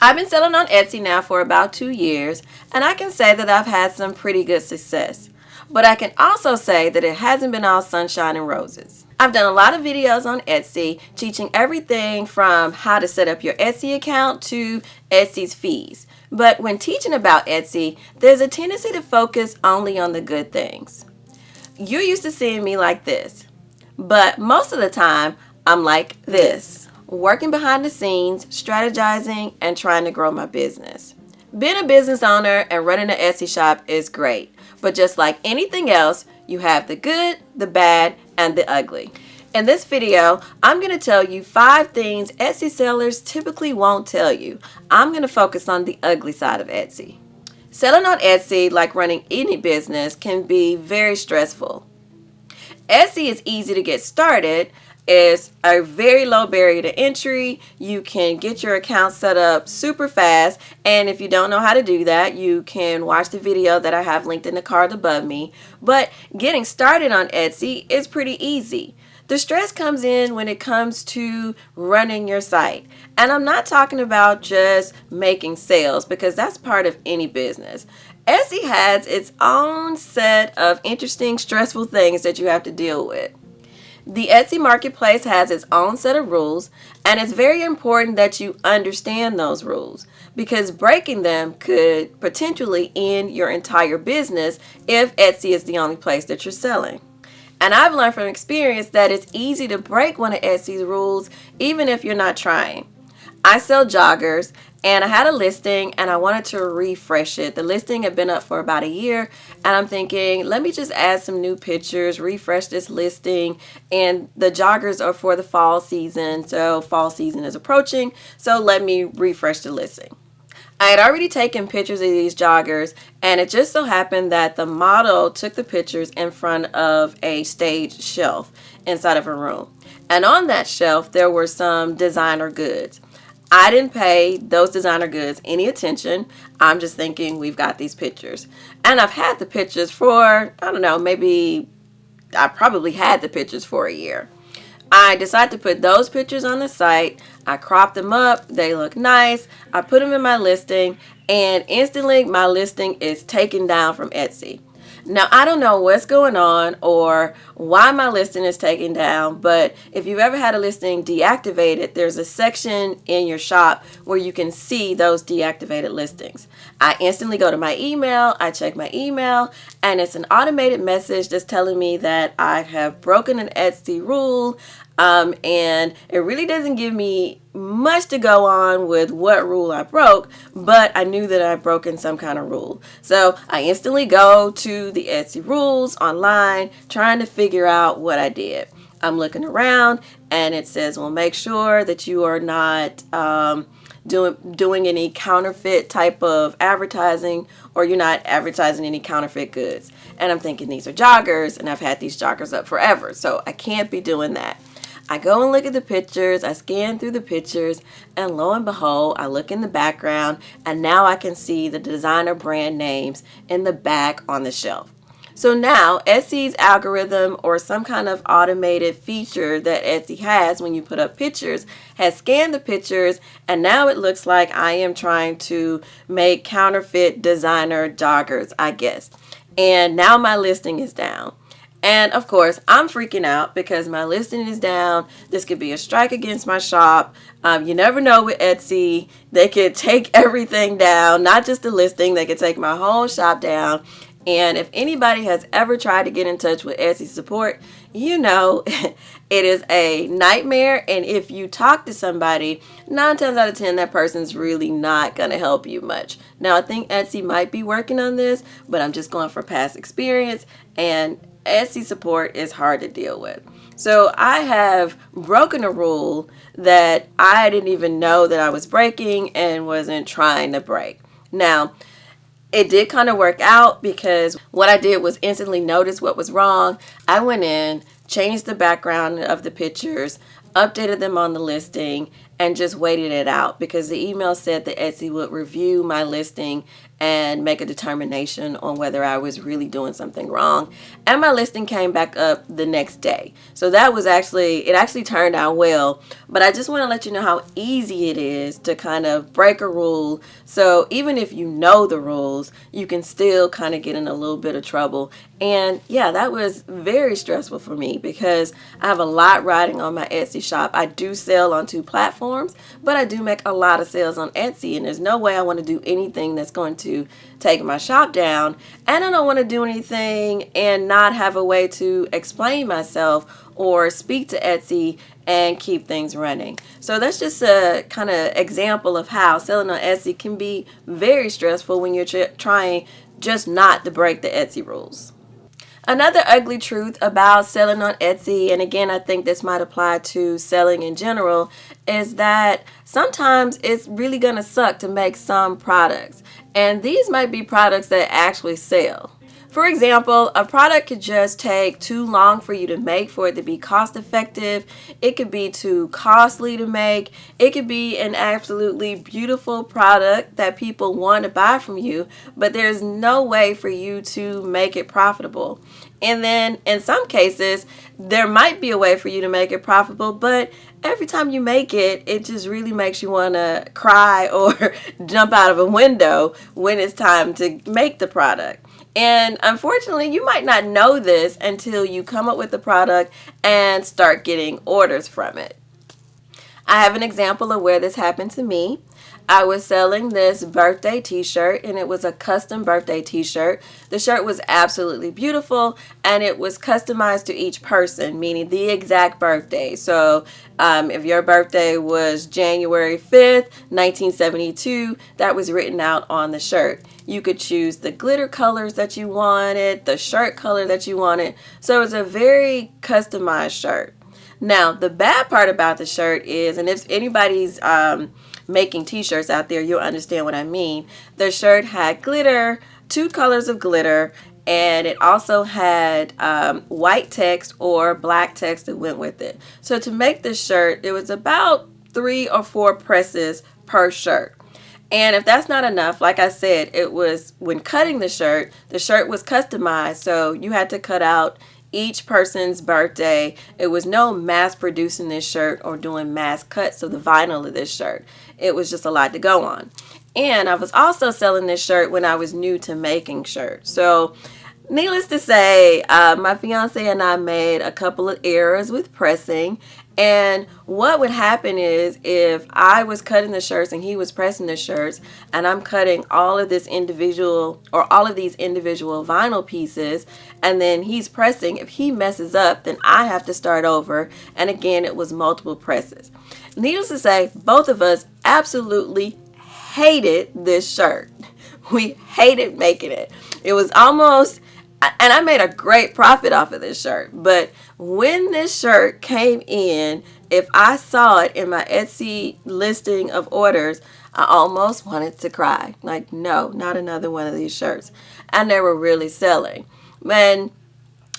I've been selling on Etsy now for about two years, and I can say that I've had some pretty good success. But I can also say that it hasn't been all sunshine and roses. I've done a lot of videos on Etsy teaching everything from how to set up your Etsy account to Etsy's fees. But when teaching about Etsy, there's a tendency to focus only on the good things. You're used to seeing me like this, but most of the time, I'm like this, working behind the scenes, strategizing, and trying to grow my business. Being a business owner and running an Etsy shop is great, but just like anything else, you have the good, the bad, and the ugly. In this video, I'm going to tell you five things Etsy sellers typically won't tell you. I'm going to focus on the ugly side of Etsy. Selling on Etsy, like running any business, can be very stressful. Etsy is easy to get started, it's a very low barrier to entry. You can get your account set up super fast. And if you don't know how to do that, you can watch the video that I have linked in the card above me. But getting started on Etsy is pretty easy. The stress comes in when it comes to running your site. And I'm not talking about just making sales because that's part of any business. Etsy has its own set of interesting, stressful things that you have to deal with. The Etsy marketplace has its own set of rules and it's very important that you understand those rules because breaking them could potentially end your entire business if Etsy is the only place that you're selling. And I've learned from experience that it's easy to break one of Etsy's rules even if you're not trying. I sell joggers and I had a listing and I wanted to refresh it. The listing had been up for about a year and I'm thinking, let me just add some new pictures, refresh this listing. And the joggers are for the fall season, so fall season is approaching, so let me refresh the listing. I had already taken pictures of these joggers and it just so happened that the model took the pictures in front of a stage shelf inside of a room. And on that shelf there were some designer goods. I didn't pay those designer goods any attention. I'm just thinking we've got these pictures. And I've had the pictures for, I don't know, maybe I probably had the pictures for a year. I decided to put those pictures on the site. I cropped them up. They look nice. I put them in my listing and instantly my listing is taken down from Etsy. Now, I don't know what's going on or why my listing is taken down, but if you've ever had a listing deactivated, there's a section in your shop where you can see those deactivated listings. I instantly go to my email, I check my email, and it's an automated message that's telling me that I have broken an Etsy rule. Um, and it really doesn't give me much to go on with what rule I broke, but I knew that I'd broken some kind of rule. So I instantly go to the Etsy rules online, trying to figure out what I did. I'm looking around and it says, well, make sure that you are not um, doing, doing any counterfeit type of advertising or you're not advertising any counterfeit goods. And I'm thinking these are joggers and I've had these joggers up forever. So I can't be doing that. I go and look at the pictures, I scan through the pictures, and lo and behold, I look in the background, and now I can see the designer brand names in the back on the shelf. So now Etsy's algorithm or some kind of automated feature that Etsy has when you put up pictures has scanned the pictures and now it looks like I am trying to make counterfeit designer joggers, I guess. And now my listing is down. And of course, I'm freaking out because my listing is down. This could be a strike against my shop. Um, you never know with Etsy. They could take everything down, not just the listing. They could take my whole shop down. And if anybody has ever tried to get in touch with Etsy support, you know it is a nightmare. And if you talk to somebody, nine times out of 10, that person's really not going to help you much. Now, I think Etsy might be working on this, but I'm just going for past experience. And Etsy support is hard to deal with. So I have broken a rule that I didn't even know that I was breaking and wasn't trying to break. Now, it did kind of work out because what I did was instantly notice what was wrong. I went in, changed the background of the pictures, updated them on the listing, and just waited it out because the email said that Etsy would review my listing and make a determination on whether I was really doing something wrong. And my listing came back up the next day. So that was actually, it actually turned out well. But I just want to let you know how easy it is to kind of break a rule. So even if you know the rules, you can still kind of get in a little bit of trouble. And yeah, that was very stressful for me because I have a lot riding on my Etsy shop. I do sell on two platforms, but I do make a lot of sales on Etsy. And there's no way I want to do anything that's going to to take my shop down and I don't want to do anything and not have a way to explain myself or speak to Etsy and keep things running. So that's just a kind of example of how selling on Etsy can be very stressful when you're trying just not to break the Etsy rules. Another ugly truth about selling on Etsy, and again, I think this might apply to selling in general, is that sometimes it's really going to suck to make some products. And these might be products that actually sell. For example, a product could just take too long for you to make for it to be cost effective. It could be too costly to make. It could be an absolutely beautiful product that people want to buy from you, but there's no way for you to make it profitable. And then in some cases, there might be a way for you to make it profitable, but every time you make it, it just really makes you want to cry or jump out of a window when it's time to make the product. And unfortunately, you might not know this until you come up with the product and start getting orders from it. I have an example of where this happened to me. I was selling this birthday t-shirt and it was a custom birthday t-shirt. The shirt was absolutely beautiful and it was customized to each person, meaning the exact birthday. So um, if your birthday was January 5th, 1972, that was written out on the shirt. You could choose the glitter colors that you wanted, the shirt color that you wanted. So it's a very customized shirt. Now, the bad part about the shirt is, and if anybody's um, making t-shirts out there, you'll understand what I mean. The shirt had glitter, two colors of glitter, and it also had um, white text or black text that went with it. So to make this shirt, it was about three or four presses per shirt. And if that's not enough, like I said, it was when cutting the shirt, the shirt was customized. So you had to cut out each person's birthday. It was no mass producing this shirt or doing mass cuts of the vinyl of this shirt. It was just a lot to go on. And I was also selling this shirt when I was new to making shirts. So needless to say, uh, my fiance and I made a couple of errors with pressing and what would happen is if I was cutting the shirts and he was pressing the shirts and I'm cutting all of this individual or all of these individual vinyl pieces and then he's pressing, if he messes up, then I have to start over. And again, it was multiple presses. Needless to say, both of us absolutely hated this shirt. We hated making it. It was almost and I made a great profit off of this shirt. But when this shirt came in, if I saw it in my Etsy listing of orders, I almost wanted to cry. Like, no, not another one of these shirts. And they were really selling. And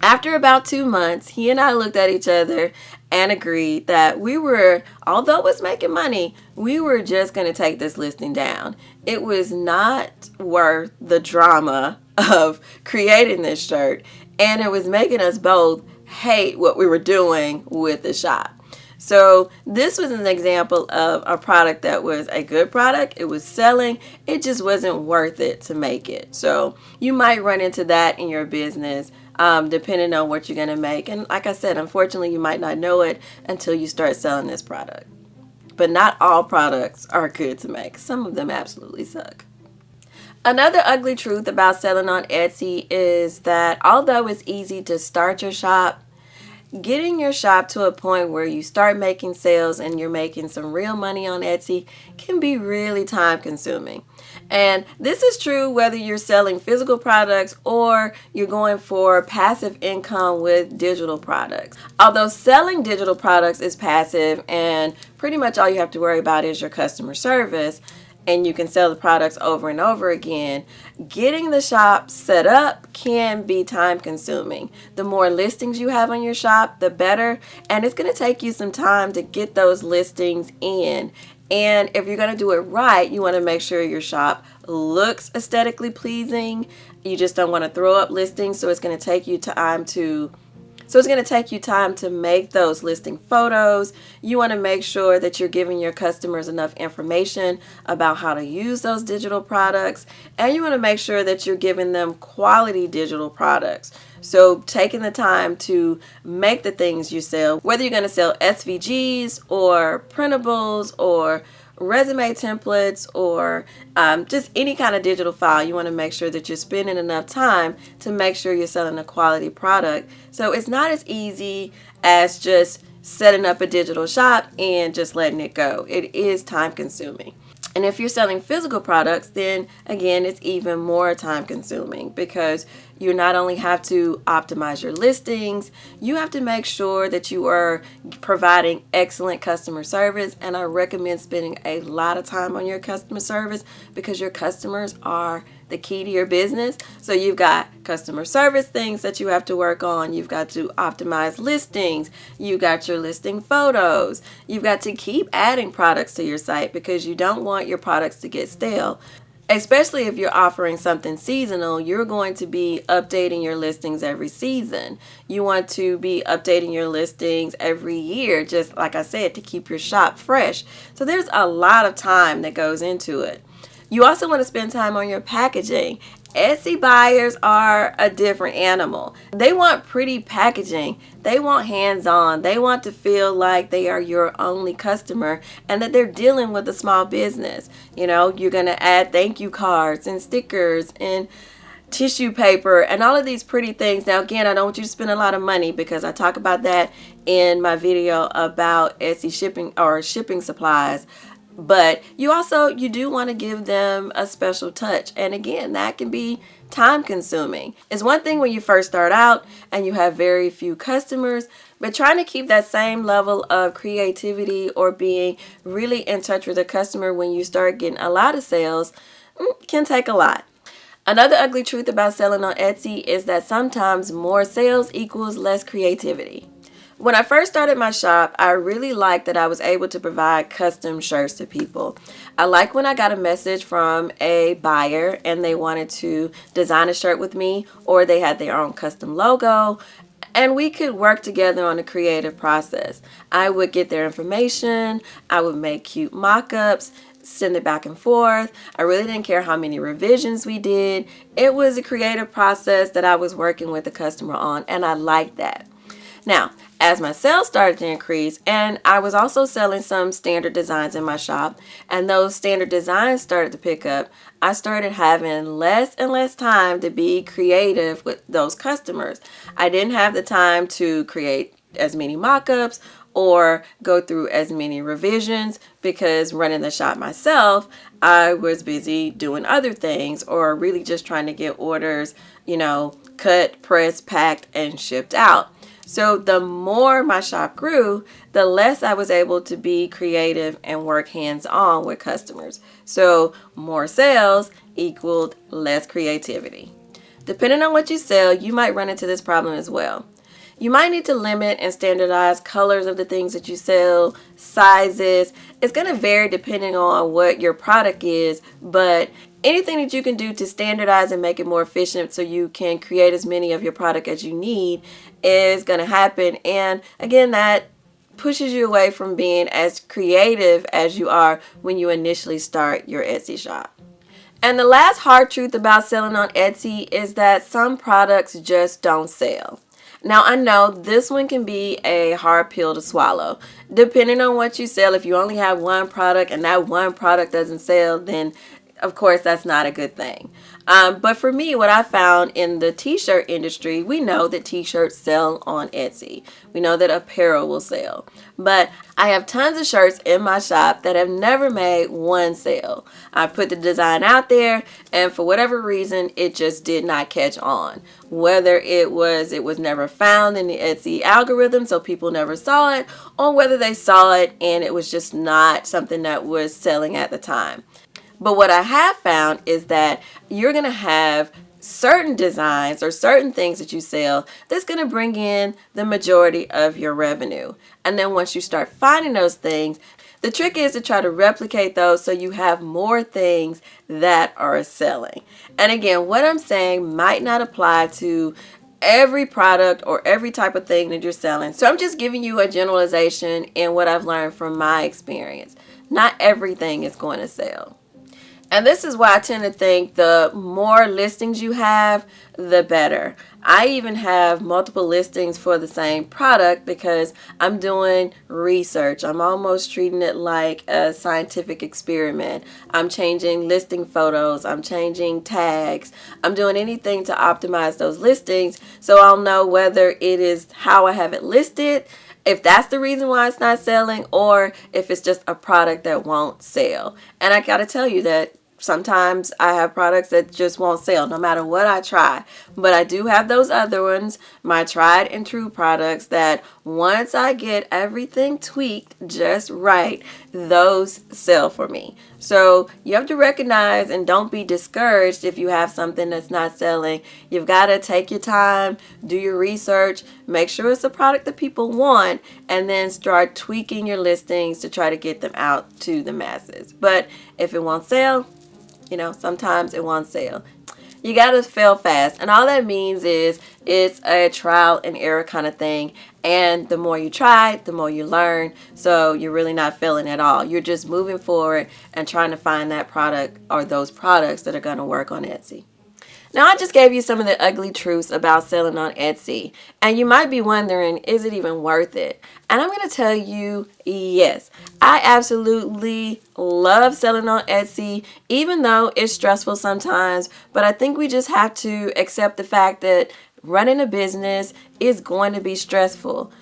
after about two months, he and I looked at each other and agreed that we were, although it was making money, we were just going to take this listing down. It was not worth the drama of creating this shirt and it was making us both hate what we were doing with the shop. So this was an example of a product that was a good product. It was selling. It just wasn't worth it to make it. So you might run into that in your business um, depending on what you're going to make. And like I said, unfortunately, you might not know it until you start selling this product. But not all products are good to make. Some of them absolutely suck. Another ugly truth about selling on Etsy is that although it's easy to start your shop, getting your shop to a point where you start making sales and you're making some real money on Etsy can be really time consuming. And this is true whether you're selling physical products or you're going for passive income with digital products. Although selling digital products is passive and pretty much all you have to worry about is your customer service, and you can sell the products over and over again, getting the shop set up can be time consuming. The more listings you have on your shop, the better. And it's going to take you some time to get those listings in. And if you're going to do it right, you want to make sure your shop looks aesthetically pleasing. You just don't want to throw up listings, so it's going to take you time to so it's going to take you time to make those listing photos. You want to make sure that you're giving your customers enough information about how to use those digital products. And you want to make sure that you're giving them quality digital products. So taking the time to make the things you sell, whether you're going to sell SVGs or printables or resume templates or um, just any kind of digital file, you want to make sure that you're spending enough time to make sure you're selling a quality product. So it's not as easy as just setting up a digital shop and just letting it go. It is time consuming. And if you're selling physical products, then again, it's even more time consuming because you not only have to optimize your listings, you have to make sure that you are providing excellent customer service. And I recommend spending a lot of time on your customer service because your customers are the key to your business. So you've got customer service things that you have to work on. You've got to optimize listings. You've got your listing photos. You've got to keep adding products to your site because you don't want your products to get stale especially if you're offering something seasonal, you're going to be updating your listings every season. You want to be updating your listings every year, just like I said, to keep your shop fresh. So there's a lot of time that goes into it. You also want to spend time on your packaging. Etsy buyers are a different animal. They want pretty packaging. They want hands-on. They want to feel like they are your only customer and that they're dealing with a small business. You know, you're going to add thank you cards and stickers and tissue paper and all of these pretty things. Now again, I don't want you to spend a lot of money because I talk about that in my video about Etsy shipping or shipping supplies but you also you do want to give them a special touch. And again that can be time consuming. It's one thing when you first start out and you have very few customers but trying to keep that same level of creativity or being really in touch with the customer when you start getting a lot of sales mm, can take a lot. Another ugly truth about selling on Etsy is that sometimes more sales equals less creativity. When I first started my shop, I really liked that I was able to provide custom shirts to people. I like when I got a message from a buyer and they wanted to design a shirt with me or they had their own custom logo and we could work together on the creative process. I would get their information, I would make cute mock-ups, send it back and forth. I really didn't care how many revisions we did. It was a creative process that I was working with the customer on and I liked that. Now, as my sales started to increase, and I was also selling some standard designs in my shop, and those standard designs started to pick up, I started having less and less time to be creative with those customers. I didn't have the time to create as many mock-ups or go through as many revisions because running the shop myself, I was busy doing other things or really just trying to get orders, you know, cut, pressed, packed, and shipped out. So the more my shop grew, the less I was able to be creative and work hands-on with customers. So more sales equaled less creativity. Depending on what you sell, you might run into this problem as well. You might need to limit and standardize colors of the things that you sell, sizes. It's going to vary depending on what your product is, but anything that you can do to standardize and make it more efficient so you can create as many of your product as you need is going to happen. And again, that pushes you away from being as creative as you are when you initially start your Etsy shop. And the last hard truth about selling on Etsy is that some products just don't sell. Now I know this one can be a hard pill to swallow. Depending on what you sell, if you only have one product and that one product doesn't sell, then of course that's not a good thing. Um, but for me, what I found in the t-shirt industry, we know that t-shirts sell on Etsy. We know that apparel will sell. But I have tons of shirts in my shop that have never made one sale. I put the design out there and for whatever reason, it just did not catch on. Whether it was it was never found in the Etsy algorithm so people never saw it or whether they saw it and it was just not something that was selling at the time. But what I have found is that you're going to have certain designs or certain things that you sell that's going to bring in the majority of your revenue. And then once you start finding those things, the trick is to try to replicate those so you have more things that are selling. And again, what I'm saying might not apply to every product or every type of thing that you're selling. So I'm just giving you a generalization in what I've learned from my experience. Not everything is going to sell. And this is why I tend to think the more listings you have, the better. I even have multiple listings for the same product because I'm doing research. I'm almost treating it like a scientific experiment. I'm changing listing photos. I'm changing tags. I'm doing anything to optimize those listings so I'll know whether it is how I have it listed if that's the reason why it's not selling or if it's just a product that won't sell. And I got to tell you that sometimes I have products that just won't sell no matter what I try. But I do have those other ones, my tried and true products that once I get everything tweaked just right, those sell for me. So you have to recognize and don't be discouraged if you have something that's not selling. You've got to take your time, do your research, make sure it's a product that people want, and then start tweaking your listings to try to get them out to the masses. But if it won't sell, you know, sometimes it won't sell. You got to fail fast. And all that means is it's a trial and error kind of thing. And the more you try, the more you learn. So you're really not failing at all. You're just moving forward and trying to find that product or those products that are going to work on Etsy. Now I just gave you some of the ugly truths about selling on Etsy and you might be wondering is it even worth it? And I'm going to tell you yes. I absolutely love selling on Etsy even though it's stressful sometimes but I think we just have to accept the fact that running a business is going to be stressful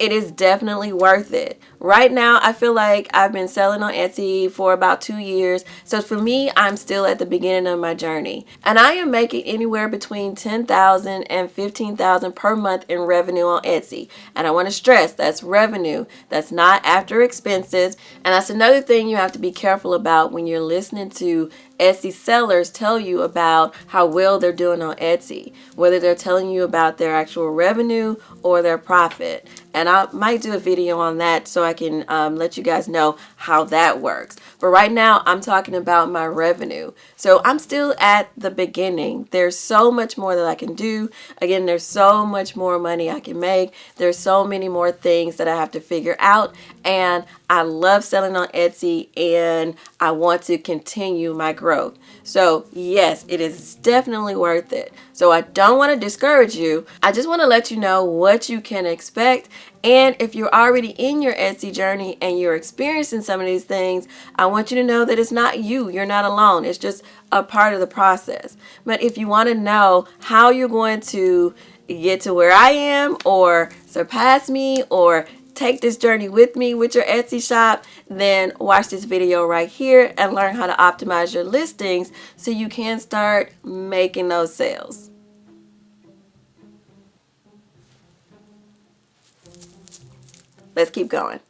it is definitely worth it. Right now, I feel like I've been selling on Etsy for about two years. So for me, I'm still at the beginning of my journey. And I am making anywhere between 10000 and 15000 per month in revenue on Etsy. And I want to stress, that's revenue. That's not after expenses. And that's another thing you have to be careful about when you're listening to Etsy sellers tell you about how well they're doing on Etsy, whether they're telling you about their actual revenue or their profit. And I might do a video on that so I can um, let you guys know how that works. But right now I'm talking about my revenue. So I'm still at the beginning. There's so much more that I can do. Again, there's so much more money I can make. There's so many more things that I have to figure out. And I love selling on Etsy and I want to continue my growth. So yes, it is definitely worth it. So I don't want to discourage you. I just want to let you know what you can expect. And if you're already in your Etsy journey and you're experiencing some of these things, I want you to know that it's not you. You're not alone. It's just a part of the process. But if you want to know how you're going to get to where I am or surpass me or take this journey with me with your Etsy shop, then watch this video right here and learn how to optimize your listings so you can start making those sales. Let's keep going.